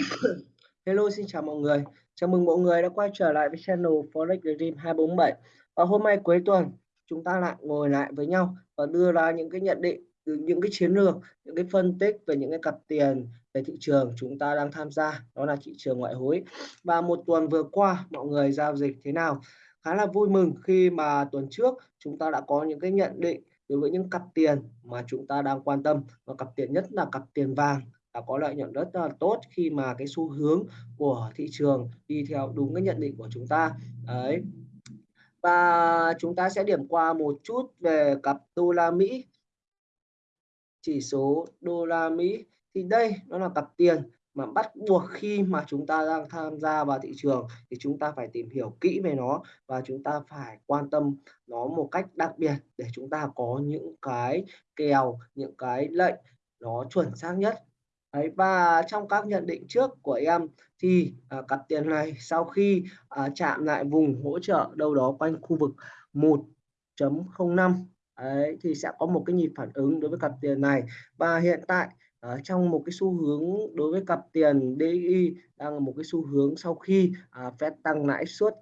Hello, xin chào mọi người. Chào mừng mọi người đã quay trở lại với channel Forex Dream 247. Và hôm nay cuối tuần chúng ta lại ngồi lại với nhau và đưa ra những cái nhận định những cái chiến lược, những cái phân tích về những cái cặp tiền về thị trường chúng ta đang tham gia, đó là thị trường ngoại hối. Và một tuần vừa qua mọi người giao dịch thế nào? Khá là vui mừng khi mà tuần trước chúng ta đã có những cái nhận định đối với những cặp tiền mà chúng ta đang quan tâm và cặp tiền nhất là cặp tiền vàng là có lợi nhuận rất là tốt khi mà cái xu hướng của thị trường đi theo đúng cái nhận định của chúng ta. Đấy. Và chúng ta sẽ điểm qua một chút về cặp đô la Mỹ. Chỉ số đô la Mỹ. Thì đây, nó là cặp tiền mà bắt buộc khi mà chúng ta đang tham gia vào thị trường thì chúng ta phải tìm hiểu kỹ về nó và chúng ta phải quan tâm nó một cách đặc biệt để chúng ta có những cái kèo, những cái lệnh nó chuẩn xác nhất. Đấy, và trong các nhận định trước của em thì à, cặp tiền này sau khi à, chạm lại vùng hỗ trợ đâu đó quanh khu vực 1.05 Đấy, thì sẽ có một cái nhịp phản ứng đối với cặp tiền này. Và hiện tại à, trong một cái xu hướng đối với cặp tiền DI đang là một cái xu hướng sau khi à, Fed tăng lãi suất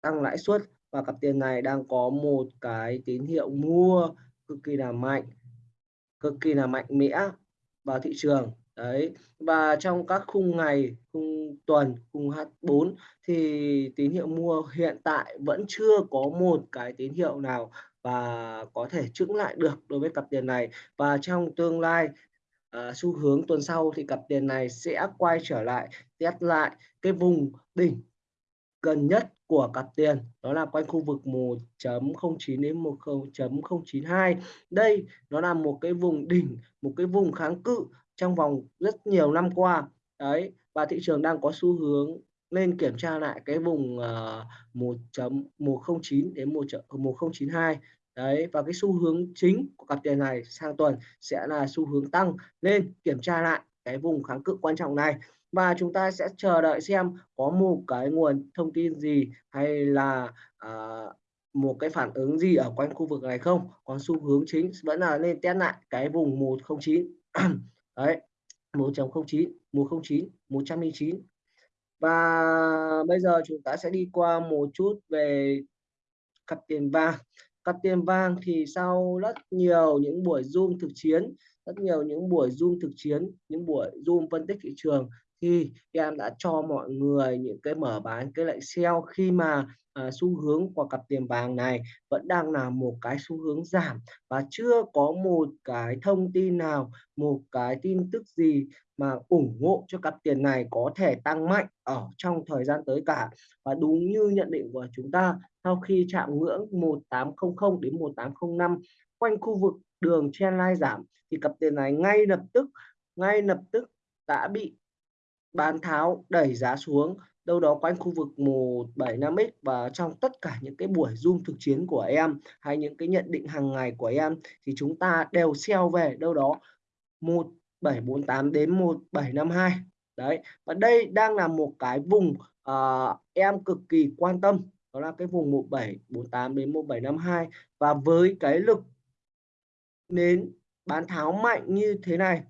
tăng lãi suất và cặp tiền này đang có một cái tín hiệu mua cực kỳ là mạnh cực kỳ là mạnh mẽ vào thị trường đấy và trong các khung ngày khung tuần khung H4 thì tín hiệu mua hiện tại vẫn chưa có một cái tín hiệu nào và có thể chững lại được đối với cặp tiền này. Và trong tương lai à, xu hướng tuần sau thì cặp tiền này sẽ quay trở lại test lại cái vùng đỉnh gần nhất của cặp tiền đó là quanh khu vực 1.09 đến 10.092 đây nó là một cái vùng đỉnh một cái vùng kháng cự trong vòng rất nhiều năm qua. Đấy và thị trường đang có xu hướng nên kiểm tra lại cái vùng ờ, uh, 1.109 đến 1.1092 ờ, đấy và cái xu hướng chính của cặp tiền này sang tuần sẽ là xu hướng tăng nên kiểm tra lại cái vùng kháng cự quan trọng này. Và chúng ta sẽ chờ đợi xem có một cái nguồn thông tin gì hay là uh, một cái phản ứng gì ở quanh khu vực này không. Còn xu hướng chính vẫn là nên test lại cái vùng 109 đấy 1.09 109 109 và bây giờ chúng ta sẽ đi qua một chút về cặp tiền vàng. Cặp tiền vàng thì sau rất nhiều những buổi zoom thực chiến rất nhiều những buổi zoom thực chiến những buổi zoom phân tích thị trường thì em đã cho mọi người những cái mở bán cái lệnh sell khi mà à, xu hướng của cặp tiền vàng này vẫn đang là một cái xu hướng giảm và chưa có một cái thông tin nào một cái tin tức gì mà ủng hộ cho cặp tiền này có thể tăng mạnh ở trong thời gian tới cả. Và đúng như nhận định của chúng ta sau khi chạm ngưỡng 1800 đến 1805 quanh khu vực đường trendline giảm thì cặp tiền này ngay lập tức ngay lập tức đã bị bán tháo đẩy giá xuống. Đâu đó quanh khu vực 175x và trong tất cả những cái buổi zoom thực chiến của em hay những cái nhận định hàng ngày của em thì chúng ta đều sell về đâu đó 1748 đến 1752 đấy và đây đang là một cái vùng uh, em cực kỳ quan tâm. Đó là cái vùng 1748 đến 1752 và với cái lực nến bán tháo mạnh như thế này.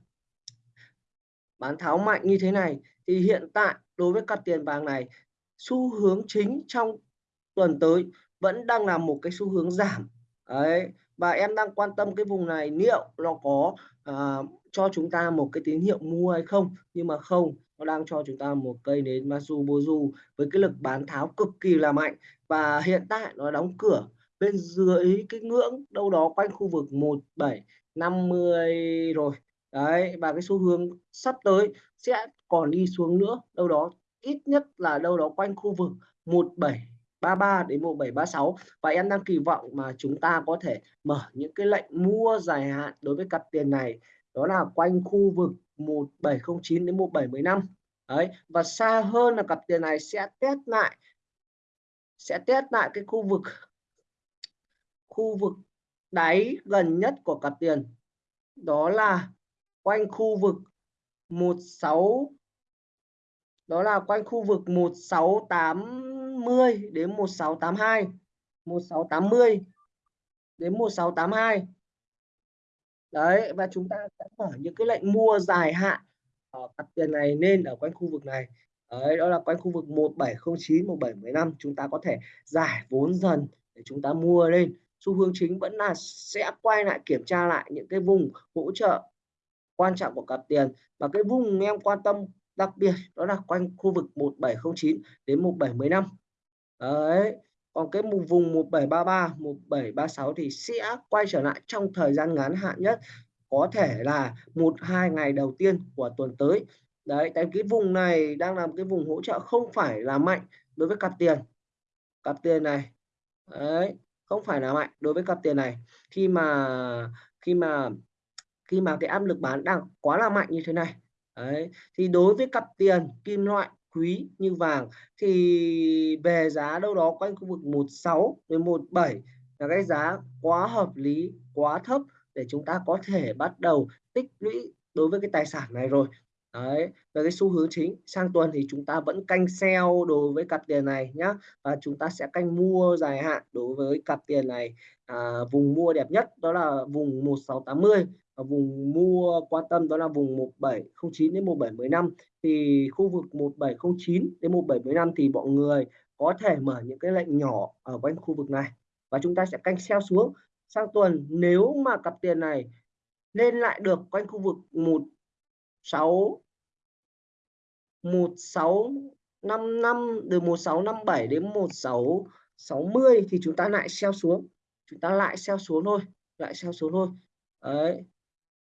Bán tháo mạnh như thế này thì hiện tại đối với cặp tiền vàng này xu hướng chính trong tuần tới vẫn đang là một cái xu hướng giảm. Đấy và em đang quan tâm cái vùng này liệu nó có uh, cho chúng ta một cái tín hiệu mua hay không? Nhưng mà không nó đang cho chúng ta một cây nến Masu Bozu với cái lực bán tháo cực kỳ là mạnh. Và hiện tại nó đóng cửa bên dưới cái ngưỡng đâu đó quanh khu vực 1750 rồi. Đấy, và cái xu hướng sắp tới sẽ còn đi xuống nữa. Đâu đó ít nhất là đâu đó quanh khu vực 1733 đến 1736 và em đang kỳ vọng mà chúng ta có thể mở những cái lệnh mua dài hạn đối với cặp tiền này. Đó là quanh khu vực 1709 đến 1715 đấy, và xa hơn là cặp tiền này sẽ test lại, sẽ test lại cái khu vực khu vực đáy gần nhất của cặp tiền đó là quanh khu vực 16 đó là quanh khu vực 1680 đến 1682 1680 đến 1682 đấy và chúng ta sẽ mở những cái lệnh mua dài hạn ở cặp tiền này nên ở quanh khu vực này. Đấy, đó là quanh khu vực 1709, 1715 chúng ta có thể giải vốn dần để chúng ta mua lên. Xu hướng chính vẫn là sẽ quay lại kiểm tra lại những cái vùng hỗ trợ quan trọng của cặp tiền và cái vùng em quan tâm đặc biệt đó là quanh khu vực 1709 đến 1715. Đấy. Còn cái vùng 1733, 1736 thì sẽ quay trở lại trong thời gian ngắn hạn nhất có thể là một hai ngày đầu tiên của tuần tới đấy tại cái vùng này đang làm cái vùng hỗ trợ không phải là mạnh đối với cặp tiền cặp tiền này đấy không phải là mạnh đối với cặp tiền này. Khi mà khi mà khi mà cái áp lực bán đang quá là mạnh như thế này, đấy, thì đối với cặp tiền kim loại quý như vàng thì về giá đâu đó quanh khu vực 16 đến 17 là cái giá quá hợp lý, quá thấp để chúng ta có thể bắt đầu tích lũy đối với cái tài sản này rồi đấy về cái xu hướng chính sang tuần thì chúng ta vẫn canh sell đối với cặp tiền này nhá. Và chúng ta sẽ canh mua dài hạn đối với cặp tiền này à, vùng mua đẹp nhất đó là vùng 1680 và vùng mua quan tâm đó là vùng 1709 đến 1715 thì khu vực 1709 đến 1715 thì mọi người có thể mở những cái lệnh nhỏ ở quanh khu vực này. Và chúng ta sẽ canh sell xuống. Sang tuần nếu mà cặp tiền này lên lại được quanh khu vực 16 1655 từ 1657 đến 1660 thì chúng ta lại xeo xuống. Chúng ta lại xeo xuống thôi lại xeo xuống thôi. Đấy.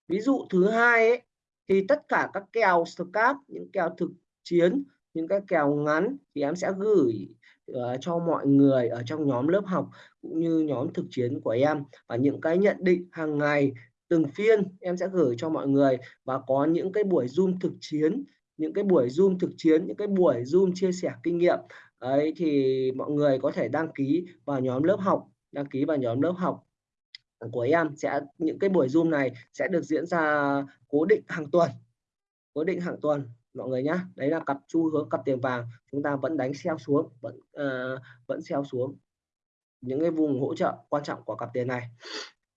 Ví dụ thứ hai ấy thì tất cả các kèo scap những kèo thực chiến những cái kèo ngắn thì em sẽ gửi uh, cho mọi người ở trong nhóm lớp học cũng như nhóm thực chiến của em. Và những cái nhận định hàng ngày từng phiên em sẽ gửi cho mọi người. Và có những cái buổi zoom thực chiến những cái buổi zoom thực chiến những cái buổi zoom chia sẻ kinh nghiệm. Ấy thì mọi người có thể đăng ký vào nhóm lớp học đăng ký vào nhóm lớp học của em. Sẽ những cái buổi zoom này sẽ được diễn ra cố định hàng tuần cố định hàng tuần mọi người nhé đấy là cặp xu hướng cặp tiền vàng. Chúng ta vẫn đánh xeo xuống vẫn uh, vẫn xeo xuống. Những cái vùng hỗ trợ quan trọng của cặp tiền này.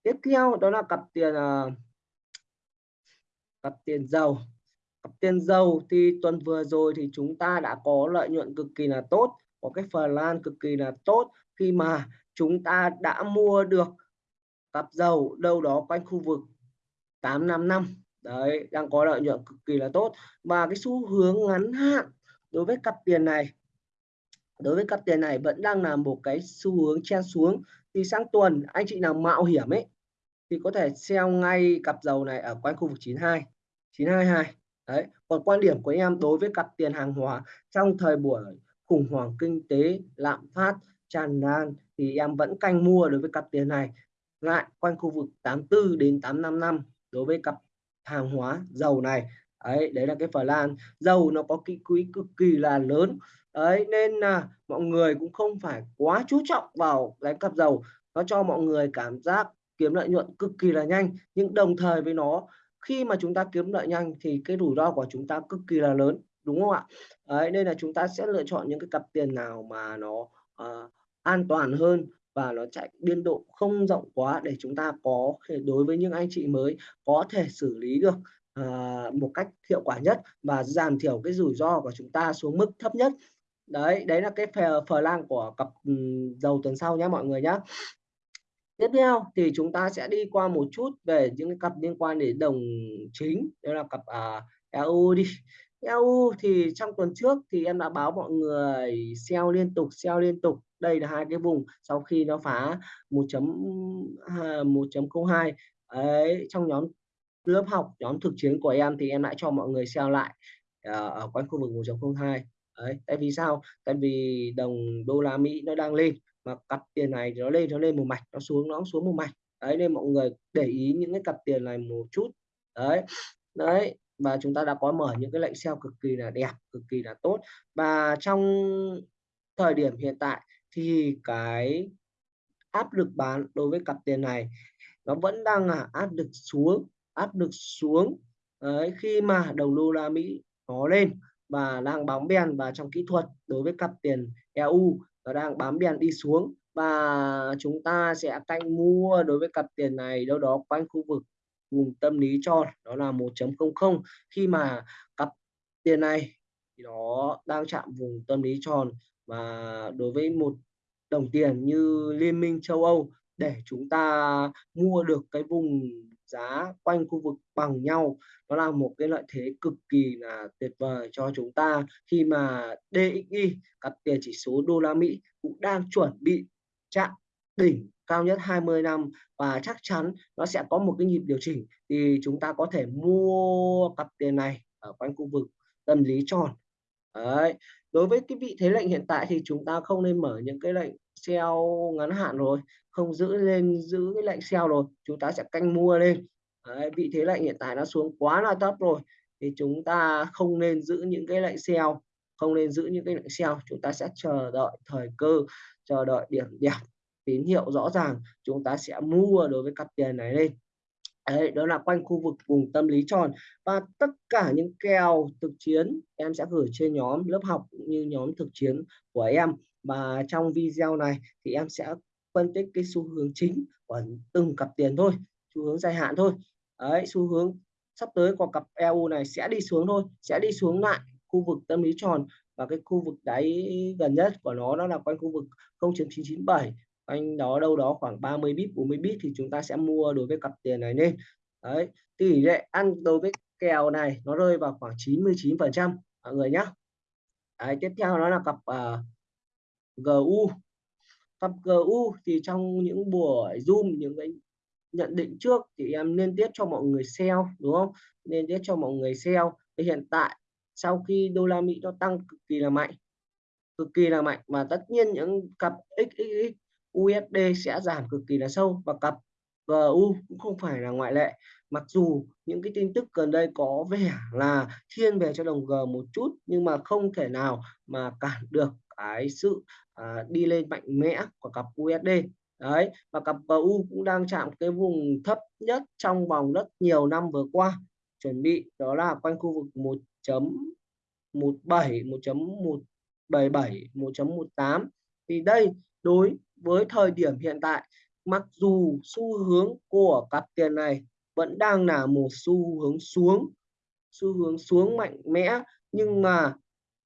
Tiếp theo đó là cặp tiền uh, cặp tiền dầu tiền dầu thì tuần vừa rồi thì chúng ta đã có lợi nhuận cực kỳ là tốt, có cái phần lan cực kỳ là tốt. Khi mà chúng ta đã mua được cặp dầu đâu đó quanh khu vực 855 đấy, đang có lợi nhuận cực kỳ là tốt. Và cái xu hướng ngắn hạn đối với cặp tiền này, đối với cặp tiền này vẫn đang là một cái xu hướng chen xuống. Thì sang tuần, anh chị nào mạo hiểm ấy, thì có thể sell ngay cặp dầu này ở quanh khu vực 92 922 đấy, còn quan điểm của em đối với cặp tiền hàng hóa, trong thời buổi khủng hoảng kinh tế, lạm phát tràn lan thì em vẫn canh mua đối với cặp tiền này. Lại quanh khu vực 84 đến 855 đối với cặp hàng hóa dầu này. Đấy đấy là cái phần lan. Dầu nó có kỹ quỹ cực kỳ là lớn. Đấy, nên là mọi người cũng không phải quá chú trọng vào đánh cặp dầu. Nó cho mọi người cảm giác kiếm lợi nhuận cực kỳ là nhanh, nhưng đồng thời với nó khi mà chúng ta kiếm lợi nhanh thì cái rủi ro của chúng ta cực kỳ là lớn đúng không ạ? Đấy nên là chúng ta sẽ lựa chọn những cái cặp tiền nào mà nó uh, an toàn hơn và nó chạy biên độ không rộng quá để chúng ta có đối với những anh chị mới có thể xử lý được uh, một cách hiệu quả nhất và giảm thiểu cái rủi ro của chúng ta xuống mức thấp nhất. Đấy đấy là cái phờ, phờ lang của cặp um, dầu tuần sau nhé mọi người nhé tiếp theo thì chúng ta sẽ đi qua một chút về những cái cặp liên quan đến đồng chính đó là cặp à, uh, EU đi. EU thì trong tuần trước thì em đã báo mọi người sell liên tục sell liên tục. Đây là hai cái vùng sau khi nó phá 1.1.02 à, ấy trong nhóm lớp học nhóm thực chiến của em thì em lại cho mọi người sell lại uh, ở quanh khu vực 1.02 đấy tại vì sao? Tại vì đồng đô la Mỹ nó đang lên mà cặp tiền này nó lên nó lên một mạch nó xuống nó xuống một mạch. Đấy nên mọi người để ý những cái cặp tiền này một chút. Đấy đấy và chúng ta đã có mở những cái lệnh sell cực kỳ là đẹp cực kỳ là tốt. Và trong thời điểm hiện tại thì cái áp lực bán đối với cặp tiền này nó vẫn đang là áp lực xuống áp lực xuống. Đấy, khi mà đồng đô la Mỹ nó lên và đang bóng đen và trong kỹ thuật đối với cặp tiền EU nó đang bám đen đi xuống và chúng ta sẽ canh mua đối với cặp tiền này đâu đó quanh khu vực vùng tâm lý tròn đó là 1.00 khi mà cặp tiền này thì nó đang chạm vùng tâm lý tròn và đối với một đồng tiền như Liên minh châu Âu để chúng ta mua được cái vùng giá quanh khu vực bằng nhau. Nó là một cái lợi thế cực kỳ là tuyệt vời cho chúng ta. Khi mà DXY cặp tiền chỉ số đô la Mỹ cũng đang chuẩn bị chạm đỉnh cao nhất 20 năm và chắc chắn nó sẽ có một cái nhịp điều chỉnh thì chúng ta có thể mua cặp tiền này ở quanh khu vực tâm lý tròn. Đấy, đối với cái vị thế lệnh hiện tại thì chúng ta không nên mở những cái lệnh sell ngắn hạn rồi không giữ lên giữ cái lệnh sell rồi chúng ta sẽ canh mua lên. Đấy, vị thế lệnh hiện tại nó xuống quá là thấp rồi thì chúng ta không nên giữ những cái lệnh sell không nên giữ những cái lệnh sell chúng ta sẽ chờ đợi thời cơ chờ đợi điểm đẹp tín hiệu rõ ràng chúng ta sẽ mua đối với cặp tiền này lên. Đấy, đó là quanh khu vực vùng tâm lý tròn. Và tất cả những kèo thực chiến em sẽ gửi trên nhóm lớp học cũng như nhóm thực chiến của em và trong video này thì em sẽ phân tích cái xu hướng chính của từng cặp tiền thôi xu hướng dài hạn thôi. Đấy xu hướng sắp tới của cặp EU này sẽ đi xuống thôi sẽ đi xuống lại khu vực tâm lý tròn. Và cái khu vực đáy gần nhất của nó đó là quanh khu vực 0.997 anh đó đâu đó khoảng 30 bit 40 bit thì chúng ta sẽ mua đối với cặp tiền này lên. Đấy tỷ lệ ăn đối với kèo này nó rơi vào khoảng 99 phần trăm mọi người nhé đấy, tiếp theo đó là cặp uh, GU cặp GU thì trong những buổi zoom, những cái nhận định trước thì em liên tiếp cho mọi người sell đúng không? Nên tiếp cho mọi người sell thì hiện tại, sau khi đô la Mỹ nó tăng cực kỳ là mạnh, cực kỳ là mạnh và tất nhiên những cặp XXX USD sẽ giảm cực kỳ là sâu. Và cặp GU cũng không phải là ngoại lệ. Mặc dù những cái tin tức gần đây có vẻ là thiên về cho đồng G một chút, nhưng mà không thể nào mà cản được cái sự à, đi lên mạnh mẽ của cặp USD đấy và cặp PU cũng đang chạm cái vùng thấp nhất trong vòng rất nhiều năm vừa qua. Chuẩn bị đó là quanh khu vực 1.17 1.177 1.18 thì đây đối với thời điểm hiện tại mặc dù xu hướng của cặp tiền này vẫn đang là một xu hướng xuống xu hướng xuống mạnh mẽ nhưng mà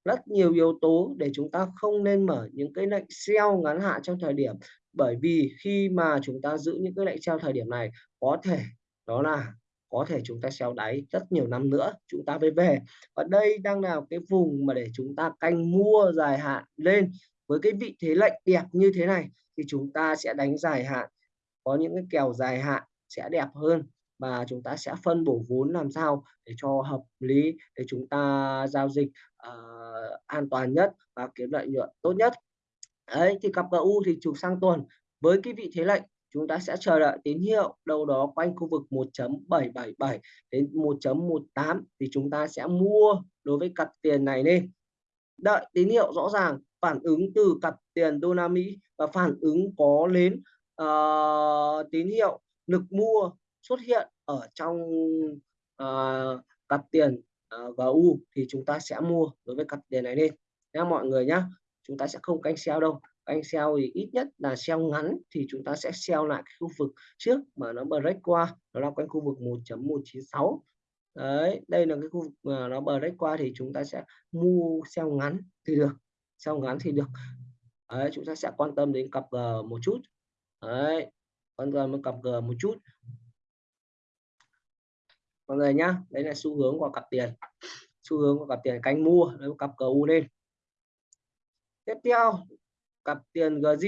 rất nhiều yếu tố để chúng ta không nên mở những cái lệnh sell ngắn hạn trong thời điểm. Bởi vì khi mà chúng ta giữ những cái lệnh sell thời điểm này, có thể đó là, có thể chúng ta sell đáy rất nhiều năm nữa, chúng ta mới về. Và đây đang là cái vùng mà để chúng ta canh mua dài hạn lên. Với cái vị thế lệnh đẹp như thế này, thì chúng ta sẽ đánh dài hạn. Có những cái kèo dài hạn sẽ đẹp hơn và chúng ta sẽ phân bổ vốn làm sao để cho hợp lý để chúng ta giao dịch uh, an toàn nhất và kiếm lợi nhuận tốt nhất. Đấy thì cặp GU thì trục sang tuần. Với cái vị thế lệnh chúng ta sẽ chờ đợi tín hiệu đâu đó quanh khu vực 1.777 đến 1.18 thì chúng ta sẽ mua đối với cặp tiền này lên. Đợi tín hiệu rõ ràng phản ứng từ cặp tiền đô la Mỹ và phản ứng có đến uh, ờ, tín hiệu lực mua xuất hiện ở trong uh, cặp tiền ờ, uh, GU thì chúng ta sẽ mua đối với cặp tiền này lên nha mọi người nhá chúng ta sẽ không canh sell đâu. Canh sell thì ít nhất là sell ngắn thì chúng ta sẽ sell lại khu vực trước mà nó break qua nó là quanh khu vực 1.196 đấy đây là cái khu vực mà nó break qua thì chúng ta sẽ mua sell ngắn thì được sell ngắn thì được. Đấy, chúng ta sẽ quan tâm đến cặp G một chút. Đấy quan tâm đến cặp G một chút mọi người nhá, đấy là xu hướng của cặp tiền. Xu hướng của cặp tiền canh mua, đấy cặp u lên. Tiếp theo, cặp tiền GG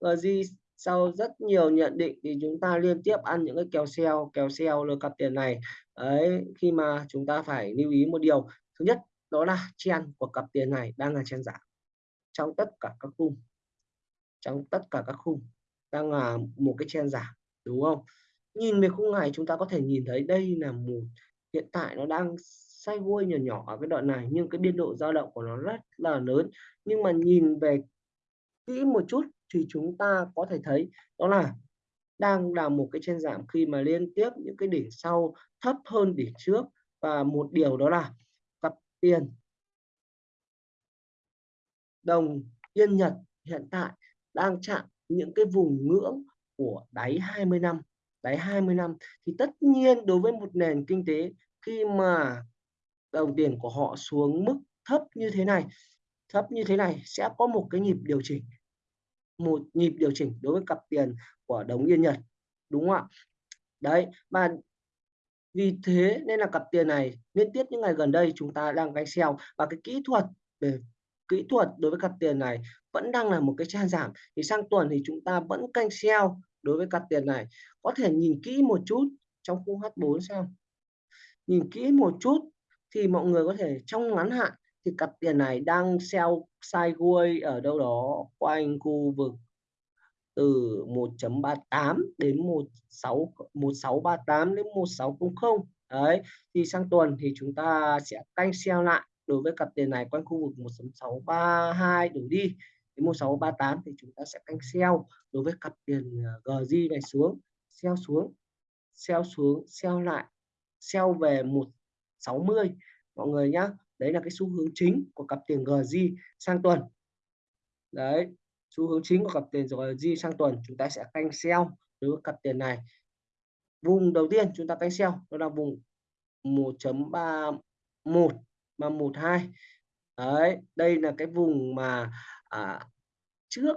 GG sau rất nhiều nhận định thì chúng ta liên tiếp ăn những cái kèo sell kèo sell lừa cặp tiền này. Đấy, khi mà chúng ta phải lưu ý một điều. Thứ nhất, đó là chen của cặp tiền này đang là chen giảm trong tất cả các khung. Trong tất cả các khung đang là một cái chen giảm, đúng không? Nhìn về khung ngày chúng ta có thể nhìn thấy đây là một, hiện tại nó đang sideways nhỏ nhỏ ở cái đoạn này, nhưng cái biên độ dao động của nó rất là lớn. Nhưng mà nhìn về kỹ một chút thì chúng ta có thể thấy đó là đang là một cái trên giảm khi mà liên tiếp những cái đỉnh sau thấp hơn đỉnh trước. Và một điều đó là cặp tiền đồng yên Nhật hiện tại đang chạm những cái vùng ngưỡng của đáy 20 năm đấy, 20 năm thì tất nhiên đối với một nền kinh tế khi mà đồng tiền của họ xuống mức thấp như thế này, thấp như thế này sẽ có một cái nhịp điều chỉnh, một nhịp điều chỉnh đối với cặp tiền của đồng Yên Nhật, đúng không ạ? Đấy, và vì thế nên là cặp tiền này liên tiếp những ngày gần đây chúng ta đang canh sell và cái kỹ thuật về kỹ thuật đối với cặp tiền này vẫn đang là một cái trang giảm. Thì sang tuần thì chúng ta vẫn canh sell đối với cặp tiền này. Có thể nhìn kỹ một chút trong khung H4 xem. Nhìn kỹ một chút thì mọi người có thể trong ngắn hạn thì cặp tiền này đang sell sideways ở đâu đó quanh khu vực từ 1.38 đến 16 1638 đến 1600. Đấy, thì sang tuần thì chúng ta sẽ canh sell lại đối với cặp tiền này quanh khu vực 1.632 đủ đi đến 1638 thì chúng ta sẽ canh sell đối với cặp tiền ờ, GJ này xuống, sell xuống, sell xuống, sell lại, sell về 160 mọi người nhá. Đấy là cái xu hướng chính của cặp tiền GJ sang tuần. Đấy, xu hướng chính của cặp tiền rồi GJ sang tuần chúng ta sẽ canh sell đối với cặp tiền này. Vùng đầu tiên chúng ta canh sell đó là vùng 1.31 312. Đấy, đây là cái vùng mà à, trước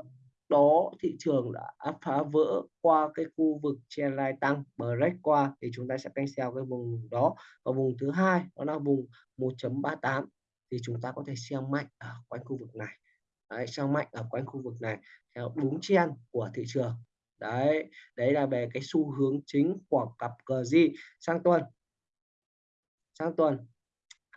đó thị trường đã phá vỡ qua cái khu vực trendline tăng break qua thì chúng ta sẽ canh sell cái vùng đó. Và vùng thứ hai đó là vùng 1.38 thì chúng ta có thể sell mạnh ở quanh khu vực này. Đấy, sell mạnh ở quanh khu vực này theo đúng trend của thị trường. Đấy đấy là về cái xu hướng chính của cặp cờ gì sang tuần. Sang tuần.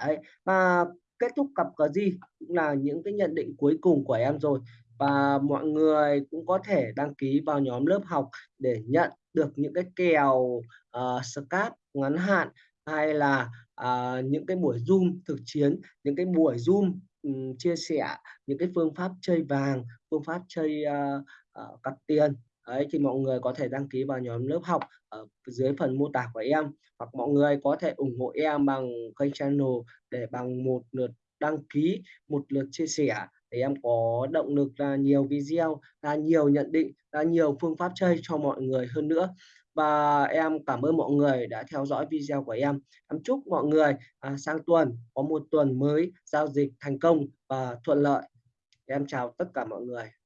Đấy và kết thúc cặp cờ gì cũng là những cái nhận định cuối cùng của em rồi. Và mọi người cũng có thể đăng ký vào nhóm lớp học để nhận được những cái kèo uh, scalp ngắn hạn hay là uh, những cái buổi zoom thực chiến những cái buổi zoom um, chia sẻ những cái phương pháp chơi vàng phương pháp chơi uh, uh, cặp tiền. Đấy, thì mọi người có thể đăng ký vào nhóm lớp học ở dưới phần mô tả của em. Hoặc mọi người có thể ủng hộ em bằng kênh channel để bằng một lượt đăng ký một lượt chia sẻ để em có động lực ra nhiều video ra nhiều nhận định ra nhiều phương pháp chơi cho mọi người hơn nữa. Và em cảm ơn mọi người đã theo dõi video của em. Em chúc mọi người à, sang tuần có một tuần mới giao dịch thành công và thuận lợi. Em chào tất cả mọi người.